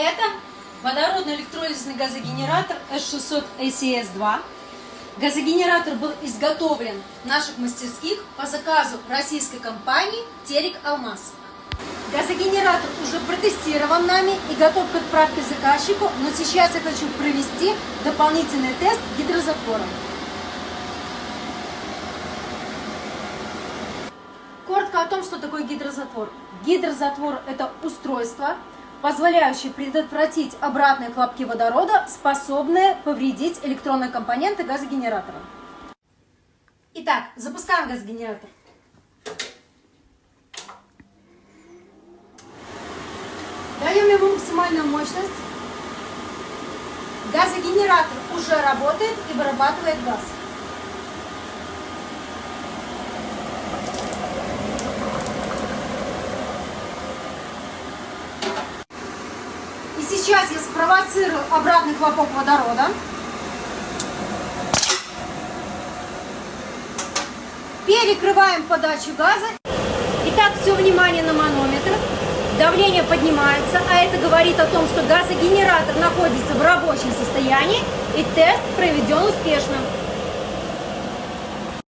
Это водородный электролизный газогенератор S600 ACS-2. Газогенератор был изготовлен в наших мастерских по заказу российской компании Терек Алмаз. Газогенератор уже протестирован нами и готов к отправке заказчику, но сейчас я хочу провести дополнительный тест гидрозатвора. Коротко о том, что такое гидрозатвор. Гидрозатвор – это устройство, позволяющее предотвратить обратные хлопки водорода, способные повредить электронные компоненты газогенератора. Итак, запускаем газогенератор. Даем ему максимальную мощность. Газогенератор уже работает и вырабатывает газ. И сейчас я спровоцирую обратный хлопок водорода. Перекрываем подачу газа. Итак, все внимание на манометр. Давление поднимается, а это говорит о том, что газогенератор находится в рабочем состоянии и тест проведен успешно.